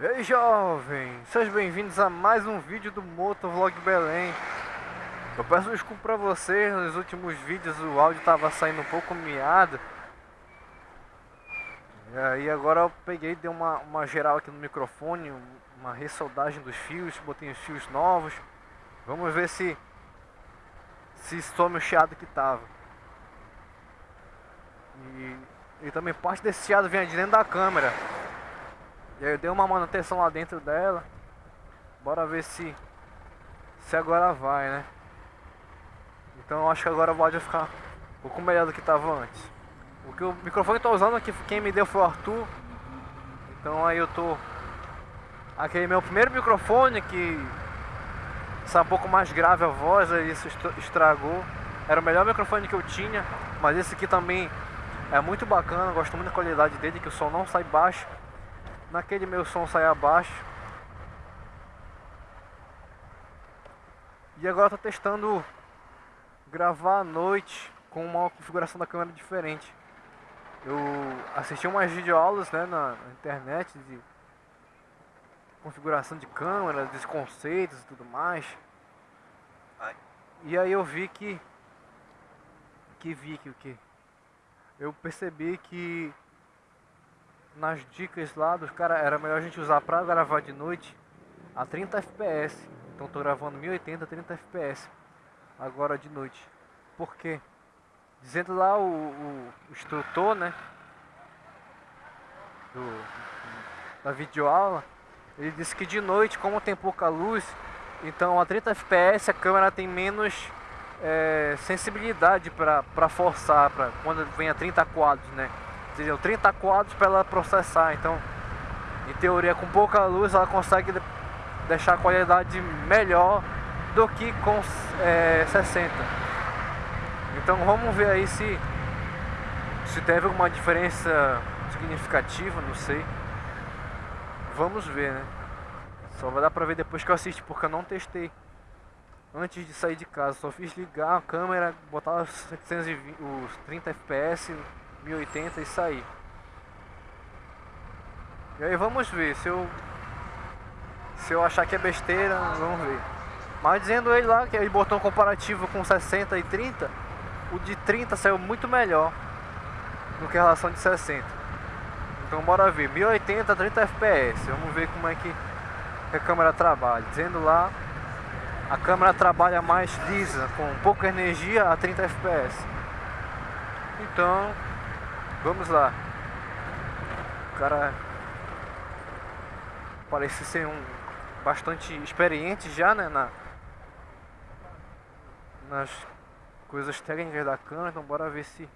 E aí jovem, sejam bem-vindos a mais um vídeo do Motovlog Belém. Eu peço desculpa pra vocês, nos últimos vídeos o áudio tava saindo um pouco miado. E aí agora eu peguei, dei uma, uma geral aqui no microfone, uma ressoldagem dos fios, botei os fios novos. Vamos ver se, se some o chiado que tava. E, e também parte desse chiado vem de dentro da câmera e aí eu dei uma manutenção lá dentro dela. Bora ver se se agora vai, né? Então eu acho que agora o áudio vai ficar um pouco melhor do que estava antes. O que o microfone que eu tô usando aqui, quem me deu foi o Arthur. Então aí eu tô aquele meu primeiro microfone que está um pouco mais grave a voz, aí isso estragou. Era o melhor microfone que eu tinha, mas esse aqui também é muito bacana, gosto muito da qualidade dele, que o som não sai baixo naquele meu som sai abaixo. E agora tô testando gravar à noite com uma configuração da câmera diferente. Eu assisti umas videoaulas né, na, na internet de configuração de câmera, dos conceitos e tudo mais. E aí eu vi que que vi que o que eu percebi que nas dicas lá dos caras, era melhor a gente usar pra gravar de noite a 30 fps. Então tô gravando 1080 30 fps agora de noite. Por quê? Dizendo lá o, o, o instrutor, né? Do, da videoaula, ele disse que de noite, como tem pouca luz, então a 30 fps a câmera tem menos é, sensibilidade para forçar, pra, quando vem a 30 quadros, né? Entendeu? 30 quadros para ela processar, então em teoria com pouca luz ela consegue deixar a qualidade melhor do que com é, 60 então vamos ver aí se se teve alguma diferença significativa, não sei. Vamos ver né? Só vai dar pra ver depois que eu assisto porque eu não testei. Antes de sair de casa só fiz ligar a câmera, botar os, 720, os 30 fps 1080 e sair. E aí vamos ver, se eu se eu achar que é besteira, vamos ver. Mas dizendo ele lá que ele botou um comparativo com 60 e 30, o de 30 saiu muito melhor do que a relação de 60. Então bora ver, 1080 30 fps, vamos ver como é que a câmera trabalha. Dizendo lá, a câmera trabalha mais lisa, com pouca energia a 30 fps. Então, Vamos lá. O cara parece ser um bastante experiente já, né, na nas coisas técnicas da câmera, então bora ver se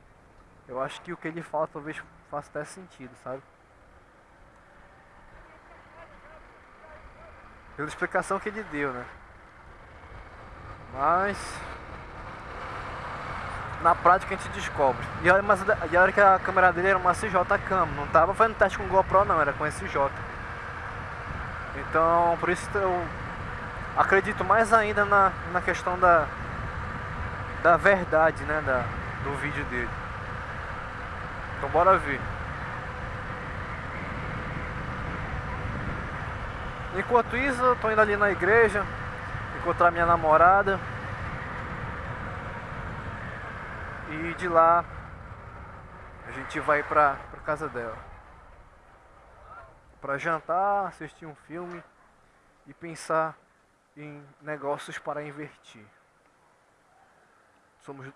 eu acho que o que ele fala talvez faça até sentido, sabe? Pela explicação que ele deu, né? Mas na prática a gente descobre. E a, mas, e a hora que a câmera dele era uma CJ Cam, não tava fazendo teste com GoPro não, era com SJ. Então por isso eu acredito mais ainda na, na questão da, da verdade né, da, do vídeo dele. Então bora ver. Enquanto isso, eu tô indo ali na igreja encontrar minha namorada. E de lá a gente vai pra, pra casa dela. Pra jantar, assistir um filme e pensar em negócios para investir. Somos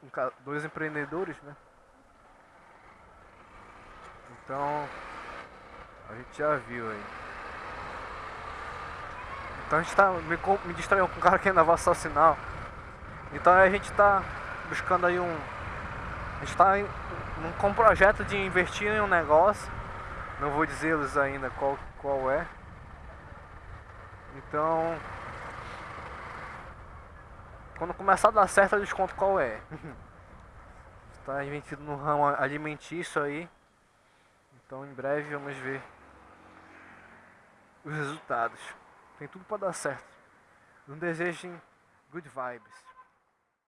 dois empreendedores, né? Então a gente já viu aí. Então a gente tá me, me distraindo com um cara que ainda vai assassinar. Então a gente tá buscando aí um a gente está com um projeto de investir em um negócio. Não vou dizer-lhes ainda qual, qual é. Então, quando começar a dar certo, eu desconto qual é. Está investido no ramo alimentício aí. Então, em breve, vamos ver os resultados. Tem tudo para dar certo. Não desejem good vibes.